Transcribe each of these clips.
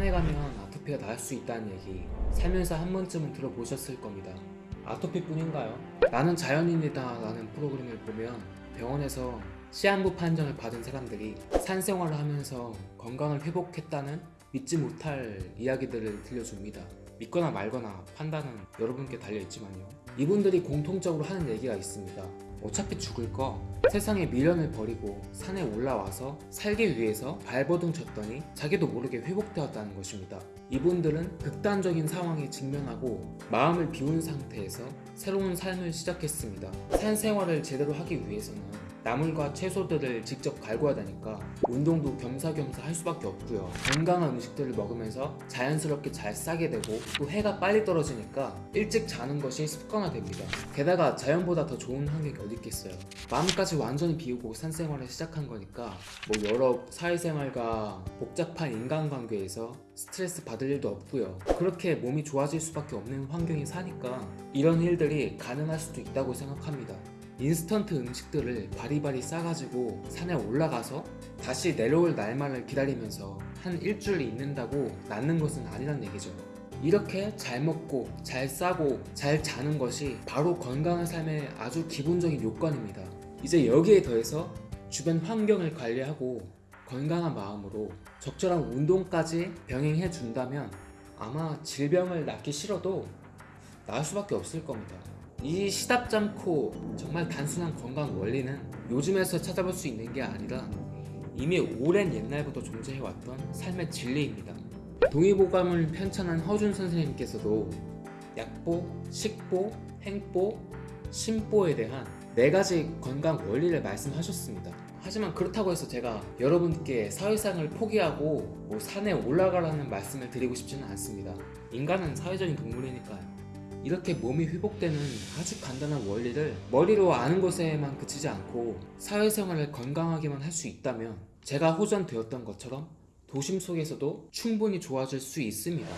산에 가면 아토피가 나을 수 있다는 얘기 살면서 한 번쯤은 들어보셨을 겁니다. 아토피뿐인가요? 나는 자연인이다 라는 프로그램을 보면 병원에서 시한부 판정을 받은 사람들이 산 생활을 하면서 건강을 회복했다는 믿지 못할 이야기들을 들려줍니다. 믿거나 말거나 판단은 여러분께 달려있지만요. 이분들이 공통적으로 하는 얘기가 있습니다. 어차피 죽을 거 세상에 미련을 버리고 산에 올라와서 살기 위해서 발버둥 쳤더니 자기도 모르게 회복되었다는 것입니다. 이분들은 극단적인 상황에 직면하고 마음을 비운 상태에서 새로운 삶을 시작했습니다. 산 생활을 제대로 하기 위해서는 나물과 채소들을 직접 갈궈야 되니까 운동도 겸사겸사 할 수밖에 없고요. 건강한 음식들을 먹으면서 자연스럽게 잘 싸게 되고 또 해가 빨리 떨어지니까 일찍 자는 것이 습관화됩니다. 게다가 자연보다 더 좋은 환경이 어디 있겠어요? 마음까지 완전히 비우고 산생활을 시작한 거니까 뭐 여러 사회생활과 복잡한 인간관계에서 스트레스 받을 일도 없고요. 그렇게 몸이 좋아질 수밖에 없는 환경에 사니까 이런 일들이 가능할 수도 있다고 생각합니다 인스턴트 음식들을 바리바리 싸가지고 산에 올라가서 다시 내려올 날만을 기다리면서 한 일주일 있는다고 낫는 것은 아니란 얘기죠. 이렇게 잘 먹고 잘 싸고 잘 자는 것이 바로 건강한 삶의 아주 기본적인 요건입니다. 이제 여기에 더해서 주변 환경을 관리하고 건강한 마음으로 적절한 운동까지 병행해 준다면 아마 질병을 낫기 싫어도 나을 수밖에 없을 겁니다. 이 시답잖고 정말 단순한 건강 원리는 요즘에서 찾아볼 수 있는 게 아니라 이미 오랜 옛날부터 존재해왔던 삶의 진리입니다. 동의보감을 편찬한 허준 선생님께서도 약보, 식보, 행보, 심보에 대한 네 가지 건강 원리를 말씀하셨습니다. 하지만 그렇다고 해서 제가 여러분께 사회상을 포기하고 뭐 산에 올라가라는 말씀을 드리고 싶지는 않습니다. 인간은 사회적인 동물이니까요. 이렇게 몸이 회복되는 아주 간단한 원리를 머리로 아는 것에만 그치지 않고 사회생활을 건강하게만 할 수 있다면 제가 호전되었던 것처럼 도심 속에서도 충분히 좋아질 수 있습니다.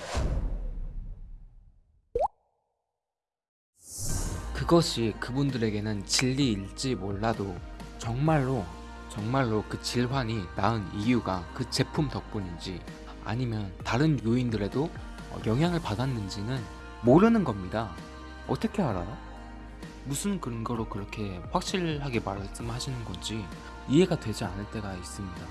그것이 그분들에게는 진리일지 몰라도 정말로 정말로 그 질환이 나은 이유가 그 제품 덕분인지 아니면 다른 요인들에도 영향을 받았는지는 모르는 겁니다. 어떻게 알아요? 무슨 근거로 그렇게 확실하게 말씀하시는 건지 이해가 되지 않을 때가 있습니다.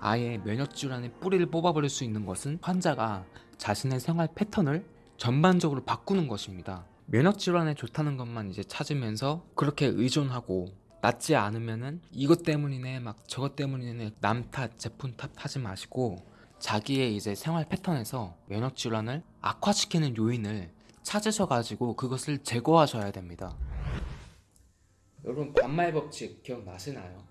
아예 면역질환의 뿌리를 뽑아버릴 수 있는 것은 환자가 자신의 생활 패턴을 전반적으로 바꾸는 것입니다. 면역질환에 좋다는 것만 이제 찾으면서 그렇게 의존하고 낫지 않으면은 이것 때문이네 막 저것 때문이네 남 탓, 제품 탓 하지 마시고 자기의 이제 생활 패턴에서 면역질환을 악화시키는 요인을 찾으셔가지고 그것을 제거하셔야 됩니다. 여러분 반말 법칙 기억나시나요?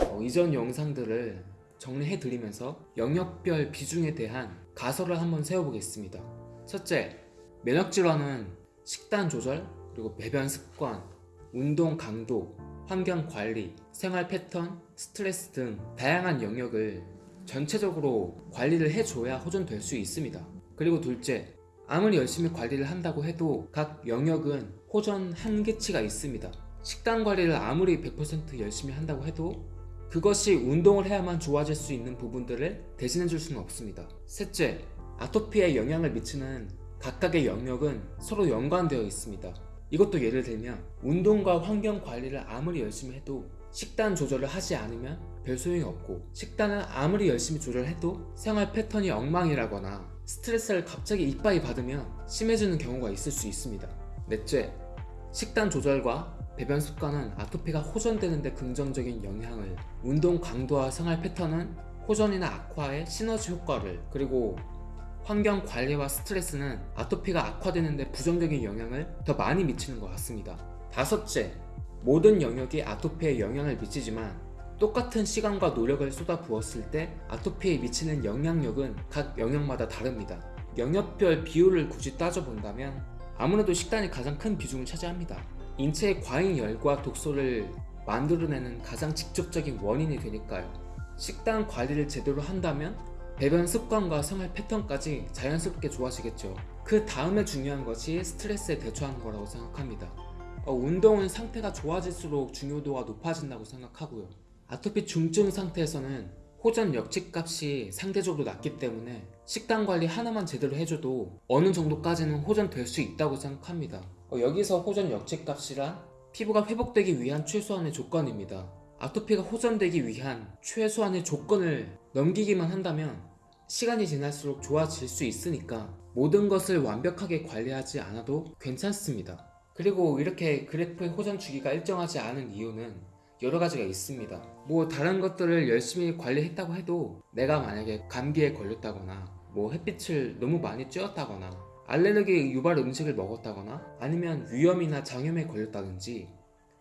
어, 이전 영상들을 정리해 드리면서 영역별 비중에 대한 가설을 한번 세워보겠습니다. 첫째, 면역질환은 식단 조절, 그리고 배변 습관, 운동 강도, 환경 관리, 생활 패턴, 스트레스 등 다양한 영역을 전체적으로 관리를 해줘야 호전될 수 있습니다. 그리고 둘째, 아무리 열심히 관리를 한다고 해도 각 영역은 호전 한계치가 있습니다. 식단 관리를 아무리 100% 열심히 한다고 해도 그것이 운동을 해야만 좋아질 수 있는 부분들을 대신해 줄 수는 없습니다. 셋째, 아토피에 영향을 미치는 각각의 영역은 서로 연관되어 있습니다. 이것도 예를 들면 운동과 환경 관리를 아무리 열심히 해도 식단 조절을 하지 않으면 별 소용이 없고 식단을 아무리 열심히 조절해도 생활 패턴이 엉망이라거나 스트레스를 갑자기 이빠이 받으면 심해지는 경우가 있을 수 있습니다. 넷째, 식단 조절과 배변 습관은 아토피가 호전되는 데 긍정적인 영향을 운동 강도와 생활 패턴은 호전이나 악화의 시너지 효과를 그리고 환경 관리와 스트레스는 아토피가 악화되는 데 부정적인 영향을 더 많이 미치는 것 같습니다. 다섯째, 모든 영역이 아토피에 영향을 미치지만 똑같은 시간과 노력을 쏟아 부었을 때 아토피에 미치는 영향력은 각 영역마다 다릅니다. 영역별 비율을 굳이 따져본다면 아무래도 식단이 가장 큰 비중을 차지합니다. 인체의 과잉 열과 독소를 만들어내는 가장 직접적인 원인이 되니까요. 식단 관리를 제대로 한다면 배변 습관과 생활 패턴까지 자연스럽게 좋아지겠죠. 그 다음에 중요한 것이 스트레스에 대처하는 거라고 생각합니다. 어, 운동은 상태가 좋아질수록 중요도가 높아진다고 생각하고요. 아토피 중증 상태에서는 호전 역치값이 상대적으로 낮기 때문에 식단 관리 하나만 제대로 해줘도 어느 정도까지는 호전될 수 있다고 생각합니다. 어, 여기서 호전 역치값이란 피부가 회복되기 위한 최소한의 조건입니다. 아토피가 호전되기 위한 최소한의 조건을 넘기기만 한다면 시간이 지날수록 좋아질 수 있으니까 모든 것을 완벽하게 관리하지 않아도 괜찮습니다. 그리고 이렇게 그래프의 호전 주기가 일정하지 않은 이유는 여러 가지가 있습니다. 뭐 다른 것들을 열심히 관리했다고 해도 내가 만약에 감기에 걸렸다거나 뭐 햇빛을 너무 많이 쬐었다거나 알레르기 유발 음식을 먹었다거나 아니면 위염이나 장염에 걸렸다든지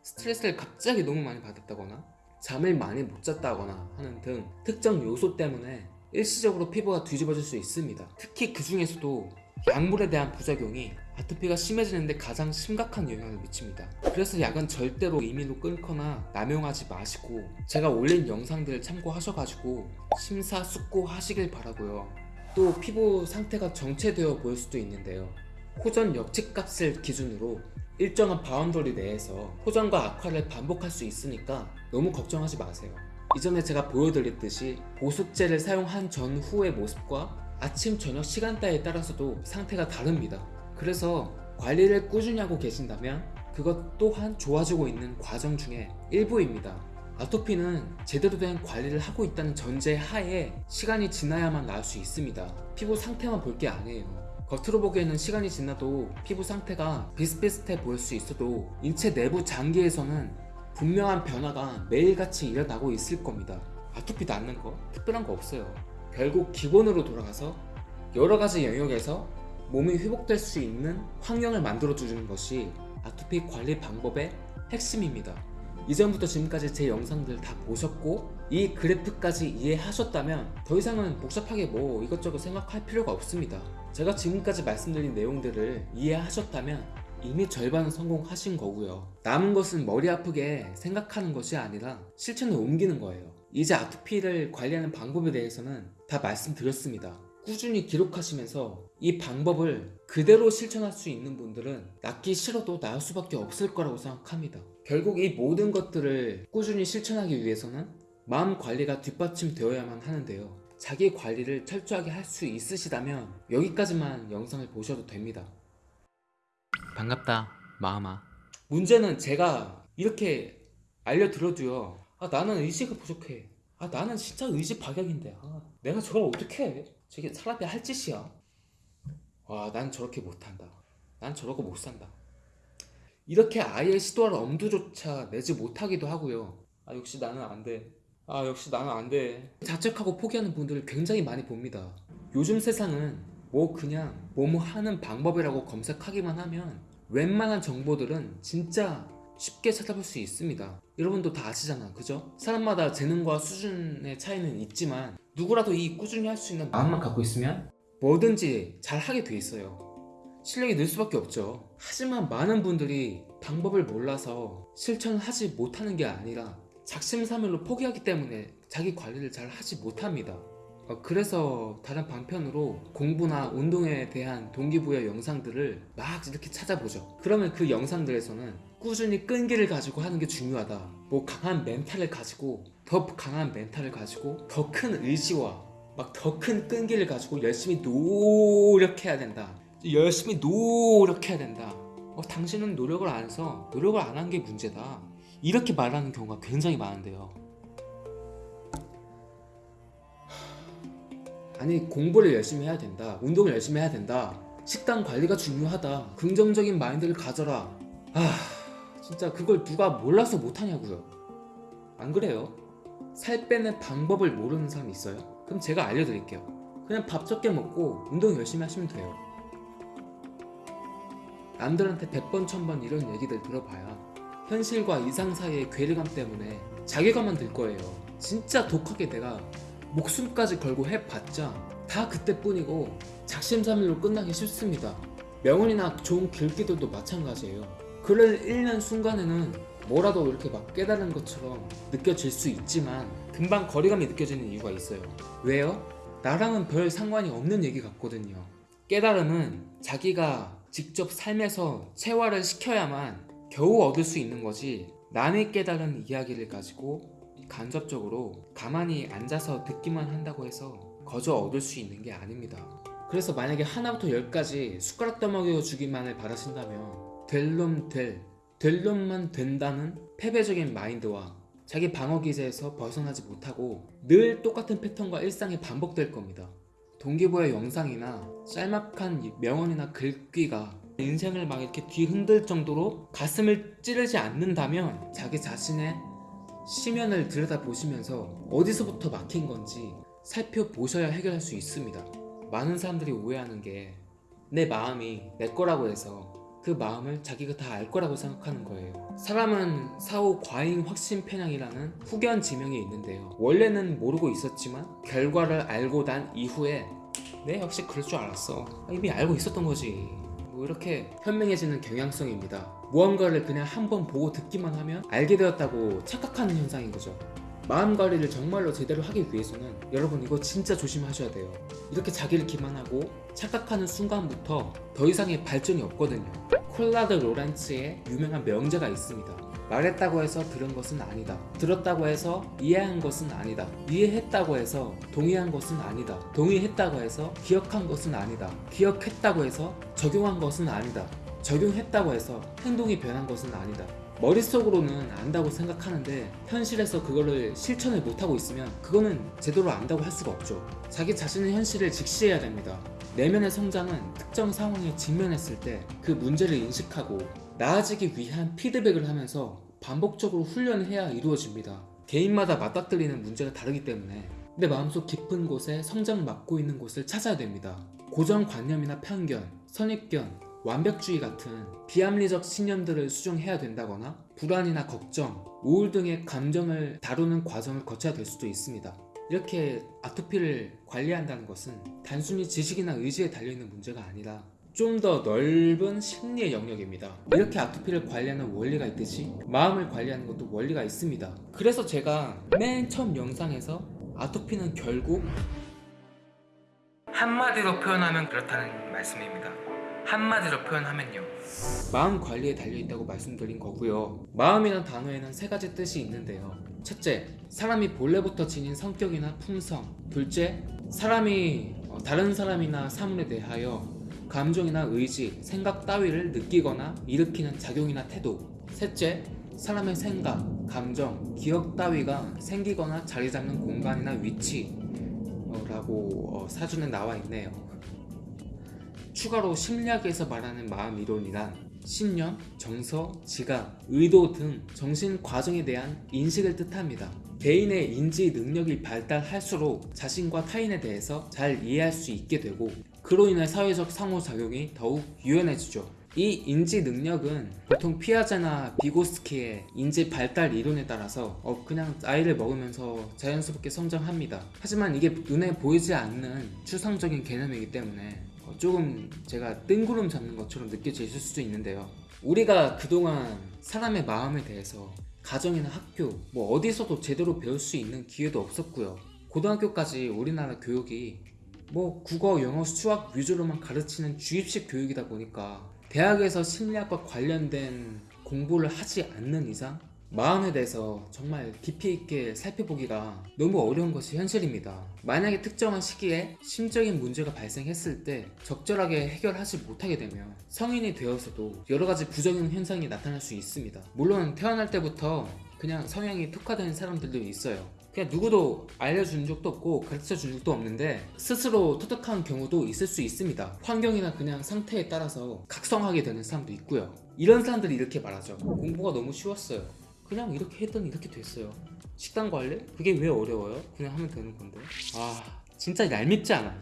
스트레스를 갑자기 너무 많이 받았다거나 잠을 많이 못 잤다거나 하는 등 특정 요소 때문에 일시적으로 피부가 뒤집어질 수 있습니다. 특히 그 중에서도 약물에 대한 부작용이 아토피가 심해지는데 가장 심각한 영향을 미칩니다. 그래서 약은 절대로 임의로 끊거나 남용하지 마시고 제가 올린 영상들을 참고하셔가지고 심사숙고하시길 바라고요. 또 피부 상태가 정체되어 보일 수도 있는데요. 호전 역치값을 기준으로 일정한 boundary 내에서 호전과 악화를 반복할 수 있으니까 너무 걱정하지 마세요. 이전에 제가 보여드렸듯이 보습제를 사용한 전후의 모습과 아침 저녁 시간대에 따라서도 상태가 다릅니다. 그래서 관리를 꾸준히 하고 계신다면 그것 또한 좋아지고 있는 과정 중에 일부입니다. 아토피는 제대로 된 관리를 하고 있다는 전제 하에 시간이 지나야만 나을 수 있습니다. 피부 상태만 볼 게 아니에요. 겉으로 보기에는 시간이 지나도 피부 상태가 비슷비슷해 보일 수 있어도 인체 내부 장기에서는 분명한 변화가 매일같이 일어나고 있을 겁니다. 아토피 낫는 거 특별한 거 없어요. 결국 기본으로 돌아가서 여러 가지 영역에서 몸이 회복될 수 있는 환경을 만들어 주는 것이 아토피 관리 방법의 핵심입니다. 이전부터 지금까지 제 영상들 다 보셨고 이 그래프까지 이해하셨다면 더 이상은 복잡하게 뭐 이것저것 생각할 필요가 없습니다. 제가 지금까지 말씀드린 내용들을 이해하셨다면 이미 절반은 성공하신 거고요. 남은 것은 머리 아프게 생각하는 것이 아니라 실천에 옮기는 거예요. 이제 아토피를 관리하는 방법에 대해서는 다 말씀드렸습니다. 꾸준히 기록하시면서 이 방법을 그대로 실천할 수 있는 분들은 낫기 싫어도 나을 수밖에 없을 거라고 생각합니다. 결국 이 모든 것들을 꾸준히 실천하기 위해서는 마음 관리가 뒷받침되어야만 하는데요. 자기 관리를 철저하게 할 수 있으시다면 여기까지만 영상을 보셔도 됩니다. 반갑다, 마음아. 문제는 제가 이렇게 알려드려도요. 아, 나는 의지가 부족해. 아, 나는 진짜 의지 박약인데. 아, 내가 저걸 어떻게 해? 저게 사람이 할 짓이야. 와, 난 저렇게 못한다. 난 저러고 못 산다. 이렇게 아예 시도할 엄두조차 내지 못하기도 하고요. 아, 역시 나는 안 돼. 아, 역시 나는 안 돼. 자책하고 포기하는 분들을 굉장히 많이 봅니다. 요즘 세상은 뭐 그냥 뭐뭐 하는 방법이라고 검색하기만 하면 웬만한 정보들은 진짜 쉽게 찾아볼 수 있습니다. 여러분도 다 아시잖아, 그죠? 사람마다 재능과 수준의 차이는 있지만 누구라도 이 꾸준히 할 수 있는 마음만 갖고 있으면 뭐든지 잘 하게 돼 있어요. 실력이 늘 수밖에 없죠. 하지만 많은 분들이 방법을 몰라서 실천하지 못하는 게 아니라 작심삼일로 포기하기 때문에 자기 관리를 잘 하지 못합니다. 어, 그래서 다른 방편으로 공부나 운동에 대한 동기부여 영상들을 막 이렇게 찾아보죠. 그러면 그 영상들에서는 꾸준히 끈기를 가지고 하는 게 중요하다. 뭐 강한 멘탈을 가지고 더 강한 멘탈을 가지고 더 큰 의지와 막 더 큰 끈기를 가지고 열심히 노력해야 된다. 열심히 노력해야 된다. 어, 당신은 노력을 안 해서 노력을 안 한 게 문제다. 이렇게 말하는 경우가 굉장히 많은데요. 아니 공부를 열심히 해야 된다 운동을 열심히 해야 된다 식단 관리가 중요하다 긍정적인 마인드를 가져라 아 진짜 그걸 누가 몰라서 못하냐고요 안 그래요? 살 빼는 방법을 모르는 사람이 있어요? 그럼 제가 알려드릴게요 그냥 밥 적게 먹고 운동 열심히 하시면 돼요 남들한테 100번 1000번 이런 얘기들 들어봐야 현실과 이상 사이의 괴리감 때문에 자괴감만 들 거예요 진짜 독하게 내가 목숨까지 걸고 해봤자 다 그때뿐이고 작심삼일로 끝나기 쉽습니다. 명언이나 좋은 글귀들도 마찬가지예요. 글을 읽는 순간에는 뭐라도 이렇게 막 깨달은 것처럼 느껴질 수 있지만 금방 거리감이 느껴지는 이유가 있어요. 왜요? 나랑은 별 상관이 없는 얘기 같거든요. 깨달음은 자기가 직접 삶에서 체화를 시켜야만 겨우 얻을 수 있는 거지 남이 깨달은 이야기를 가지고 간접적으로 가만히 앉아서 듣기만 한다고 해서 거저 얻을 수 있는 게 아닙니다. 그래서 만약에 하나부터 열까지 숟가락 떠먹여 주기만을 바라신다면 될 놈 될, 될 놈만 된다는 패배적인 마인드와 자기 방어 기제에서 벗어나지 못하고 늘 똑같은 패턴과 일상이 반복될 겁니다. 동기부여 영상이나 짤막한 명언이나 글귀가 인생을 막 이렇게 뒤흔들 정도로 가슴을 찌르지 않는다면 자기 자신의 시면을 들여다보시면서 어디서부터 막힌 건지 살펴보셔야 해결할 수 있습니다. 많은 사람들이 오해하는 게 내 마음이 내 거라고 해서 그 마음을 자기가 다 알 거라고 생각하는 거예요. 사람은 사후 과잉 확신 편향이라는 후견 지명이 있는데요. 원래는 모르고 있었지만 결과를 알고 난 이후에 네 역시 그럴 줄 알았어. 아, 이미 알고 있었던 거지. 뭐 이렇게 현명해지는 경향성입니다. 무언가를 그냥 한번 보고 듣기만 하면 알게 되었다고 착각하는 현상인 거죠. 마음 관리를 정말로 제대로 하기 위해서는 여러분 이거 진짜 조심하셔야 돼요. 이렇게 자기를 기만하고 착각하는 순간부터 더 이상의 발전이 없거든요. 콜라드 로렌츠의 유명한 명제가 있습니다. 말했다고 해서 들은 것은 아니다. 들었다고 해서 이해한 것은 아니다. 이해했다고 해서 동의한 것은 아니다. 동의했다고 해서 기억한 것은 아니다. 기억했다고 해서 적용한 것은 아니다. 적용했다고 해서 행동이 변한 것은 아니다. 머릿속으로는 안다고 생각하는데 현실에서 그거를 실천을 못하고 있으면 그거는 제대로 안다고 할 수가 없죠. 자기 자신의 현실을 직시해야 됩니다. 내면의 성장은 특정 상황에 직면했을 때 그 문제를 인식하고 나아지기 위한 피드백을 하면서 반복적으로 훈련을 해야 이루어집니다. 개인마다 맞닥뜨리는 문제가 다르기 때문에 내 마음속 깊은 곳에 성장을 맡고 있는 곳을 찾아야 됩니다. 고정관념이나 편견, 선입견, 완벽주의 같은 비합리적 신념들을 수정해야 된다거나 불안이나 걱정, 우울 등의 감정을 다루는 과정을 거쳐야 될 수도 있습니다. 이렇게 아토피를 관리한다는 것은 단순히 지식이나 의지에 달려있는 문제가 아니라 좀더 넓은 심리의 영역입니다. 이렇게 아토피를 관리하는 원리가 있듯이 마음을 관리하는 것도 원리가 있습니다. 그래서 제가 맨 처음 영상에서 아토피는 결국 한마디로 표현하면 그렇다는 말씀입니다. 한마디로 표현하면요. 마음 관리에 달려있다고 말씀드린 거고요. 마음이란 단어에는 세 가지 뜻이 있는데요. 첫째, 사람이 본래부터 지닌 성격이나 품성. 둘째, 사람이 어, 다른 사람이나 사물에 대하여 감정이나 의지, 생각 따위를 느끼거나 일으키는 작용이나 태도. 셋째, 사람의 생각, 감정, 기억 따위가 생기거나 자리 잡는 공간이나 위치. 어, 라고 어, 사전에 나와 있네요. 추가로 심리학에서 말하는 마음 이론이란 신념, 정서, 지각, 의도 등 정신 과정에 대한 인식을 뜻합니다. 개인의 인지 능력이 발달할수록 자신과 타인에 대해서 잘 이해할 수 있게 되고 그로 인해 사회적 상호작용이 더욱 유연해지죠. 이 인지 능력은 보통 피아제나 비고스키의 인지 발달 이론에 따라서 어 그냥 나이를 먹으면서 자연스럽게 성장합니다. 하지만 이게 눈에 보이지 않는 추상적인 개념이기 때문에 어, 조금 제가 뜬구름 잡는 것처럼 느껴질 수도 있는데요. 우리가 그동안 사람의 마음에 대해서 가정이나 학교, 뭐 어디서도 제대로 배울 수 있는 기회도 없었고요. 고등학교까지 우리나라 교육이 뭐 국어, 영어, 수학 위주로만 가르치는 주입식 교육이다 보니까 대학에서 심리학과 관련된 공부를 하지 않는 이상 마음에 대해서 정말 깊이 있게 살펴보기가 너무 어려운 것이 현실입니다. 만약에 특정한 시기에 심적인 문제가 발생했을 때 적절하게 해결하지 못하게 되면 성인이 되어서도 여러 가지 부정형 현상이 나타날 수 있습니다. 물론 태어날 때부터 그냥 성향이 특화된 사람들도 있어요. 그냥 누구도 알려준 적도 없고 가르쳐 준 적도 없는데 스스로 터득한 경우도 있을 수 있습니다. 환경이나 그냥 상태에 따라서 각성하게 되는 사람도 있고요. 이런 사람들이 이렇게 말하죠. 공부가 너무 쉬웠어요. 그냥 이렇게 했더니 이렇게 됐어요. 식단 관리? 그게 왜 어려워요? 그냥 하면 되는 건데. 아, 진짜 얄밉지 않아요?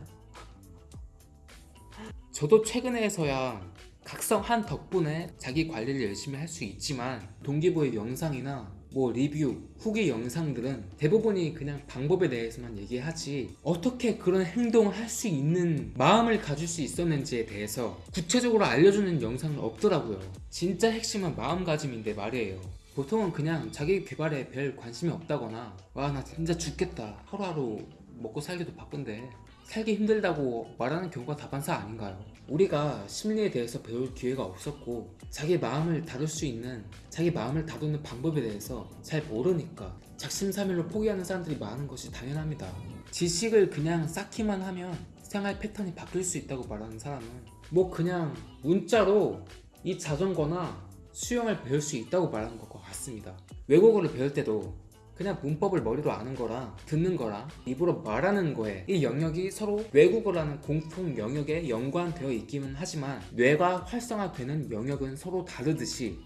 저도 최근에서야 각성한 덕분에 자기 관리를 열심히 할 수 있지만 동기부의 영상이나 뭐 리뷰, 후기 영상들은 대부분이 그냥 방법에 대해서만 얘기하지 어떻게 그런 행동을 할 수 있는 마음을 가질 수 있었는지에 대해서 구체적으로 알려주는 영상은 없더라고요. 진짜 핵심은 마음가짐인데 말이에요. 보통은 그냥 자기 개발에 별 관심이 없다거나 와 나 진짜 죽겠다 하루하루 먹고 살기도 바쁜데 살기 힘들다고 말하는 경우가 다반사 아닌가요? 우리가 심리에 대해서 배울 기회가 없었고 자기 마음을 다룰 수 있는 자기 마음을 다루는 방법에 대해서 잘 모르니까 작심삼일로 포기하는 사람들이 많은 것이 당연합니다. 지식을 그냥 쌓기만 하면 생활 패턴이 바뀔 수 있다고 말하는 사람은 뭐 그냥 문자로 이 자전거나 수영을 배울 수 있다고 말하는 것과 같습니다. 외국어를 배울 때도 그냥 문법을 머리로 아는 거랑 듣는 거랑 입으로 말하는 거에 이 영역이 서로 외국어라는 공통 영역에 연관되어 있기는 하지만 뇌가 활성화되는 영역은 서로 다르듯이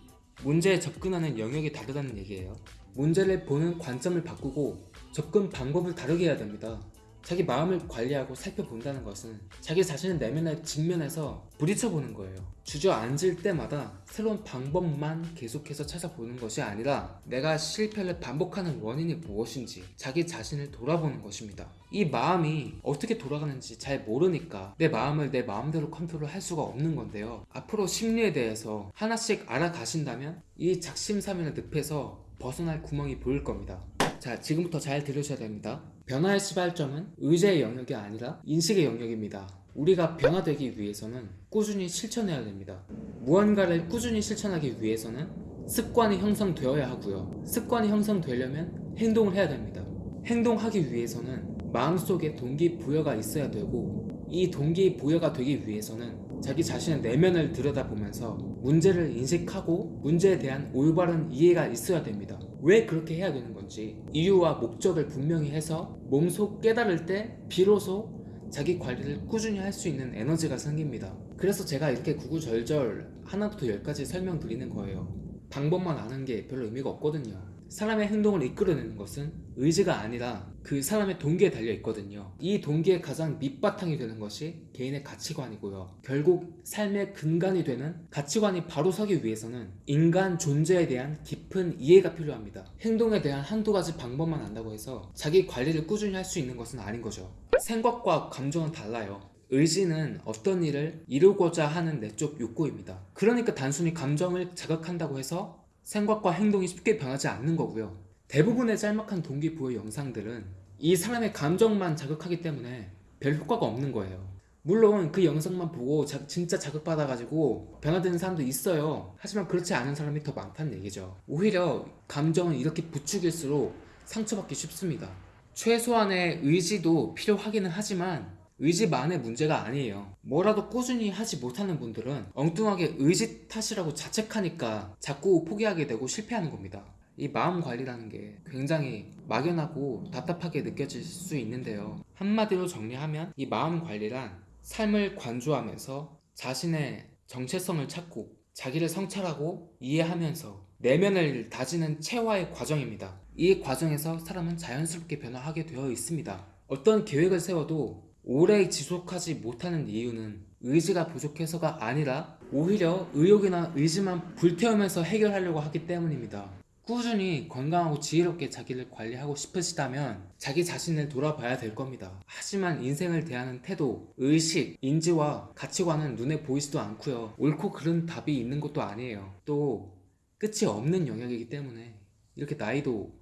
문제에 접근하는 영역이 다르다는 얘기예요. 문제를 보는 관점을 바꾸고 접근 방법을 다르게 해야 됩니다. 자기 마음을 관리하고 살펴본다는 것은 자기 자신의 내면에 직면해서 부딪혀보는 거예요. 주저앉을 때마다 새로운 방법만 계속해서 찾아보는 것이 아니라 내가 실패를 반복하는 원인이 무엇인지 자기 자신을 돌아보는 것입니다. 이 마음이 어떻게 돌아가는지 잘 모르니까 내 마음을 내 마음대로 컨트롤 할 수가 없는 건데요. 앞으로 심리에 대해서 하나씩 알아가신다면 이 작심삼일의 늪에서 벗어날 구멍이 보일 겁니다. 자, 지금부터 잘 들으셔야 됩니다. 변화의 시발점은 의제의 영역이 아니라 인식의 영역입니다. 우리가 변화되기 위해서는 꾸준히 실천해야 됩니다. 무언가를 꾸준히 실천하기 위해서는 습관이 형성되어야 하고요. 습관이 형성되려면 행동을 해야 됩니다. 행동하기 위해서는 마음속에 동기부여가 있어야 되고 이 동기부여가 되기 위해서는 자기 자신의 내면을 들여다보면서 문제를 인식하고 문제에 대한 올바른 이해가 있어야 됩니다. 왜 그렇게 해야 되는 건지 이유와 목적을 분명히 해서 몸속 깨달을 때 비로소 자기 관리를 꾸준히 할 수 있는 에너지가 생깁니다. 그래서 제가 이렇게 구구절절 하나부터 열까지 설명드리는 거예요. 방법만 아는 게 별로 의미가 없거든요. 사람의 행동을 이끌어내는 것은 의지가 아니라 그 사람의 동기에 달려 있거든요. 이 동기의 가장 밑바탕이 되는 것이 개인의 가치관이고요. 결국 삶의 근간이 되는 가치관이 바로 서기 위해서는 인간 존재에 대한 깊은 이해가 필요합니다. 행동에 대한 한두 가지 방법만 안다고 해서 자기 관리를 꾸준히 할 수 있는 것은 아닌 거죠. 생각과 감정은 달라요. 의지는 어떤 일을 이루고자 하는 내적 욕구입니다. 그러니까 단순히 감정을 자극한다고 해서 생각과 행동이 쉽게 변하지 않는 거고요. 대부분의 짤막한 동기부여 영상들은 이 사람의 감정만 자극하기 때문에 별 효과가 없는 거예요. 물론 그 영상만 보고 자- 진짜 자극받아가지고 변화되는 사람도 있어요. 하지만 그렇지 않은 사람이 더 많다는 얘기죠. 오히려 감정은 이렇게 부추길수록 상처받기 쉽습니다. 최소한의 의지도 필요하기는 하지만 의지만의 문제가 아니에요. 뭐라도 꾸준히 하지 못하는 분들은 엉뚱하게 의지 탓이라고 자책하니까 자꾸 포기하게 되고 실패하는 겁니다. 이 마음 관리라는 게 굉장히 막연하고 답답하게 느껴질 수 있는데요. 한마디로 정리하면 이 마음 관리란 삶을 관조하면서 자신의 정체성을 찾고 자기를 성찰하고 이해하면서 내면을 다지는 체화의 과정입니다. 이 과정에서 사람은 자연스럽게 변화하게 되어 있습니다. 어떤 계획을 세워도 오래 지속하지 못하는 이유는 의지가 부족해서가 아니라 오히려 의욕이나 의지만 불태우면서 해결하려고 하기 때문입니다. 꾸준히 건강하고 지혜롭게 자기를 관리하고 싶으시다면 자기 자신을 돌아봐야 될 겁니다. 하지만 인생을 대하는 태도, 의식, 인지와 가치관은 눈에 보이지도 않고요. 옳고 그른 답이 있는 것도 아니에요. 또 끝이 없는 영역이기 때문에 이렇게 나이도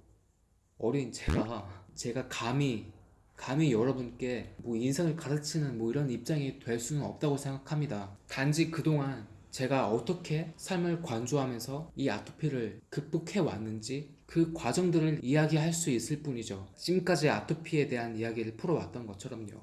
어린 제가 제가 감히 감히 여러분께 뭐 인생을 가르치는 뭐 이런 입장이 될 수는 없다고 생각합니다. 단지 그동안 제가 어떻게 삶을 관조하면서 이 아토피를 극복해 왔는지 그 과정들을 이야기할 수 있을 뿐이죠. 지금까지 아토피에 대한 이야기를 풀어왔던 것처럼요.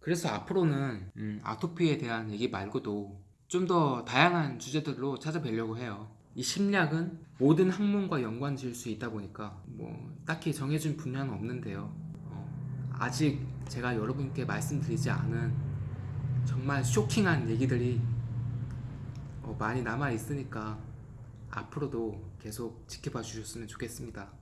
그래서 앞으로는 음, 아토피에 대한 얘기 말고도 좀 더 다양한 주제들로 찾아뵈려고 해요. 이 심리학은 모든 학문과 연관 지을 수 있다 보니까 뭐 딱히 정해진 분야는 없는데요. 어, 아직 제가 여러분께 말씀드리지 않은 정말 쇼킹한 얘기들이 어, 많이 남아 있으니까 앞으로도 계속 지켜봐 주셨으면 좋겠습니다.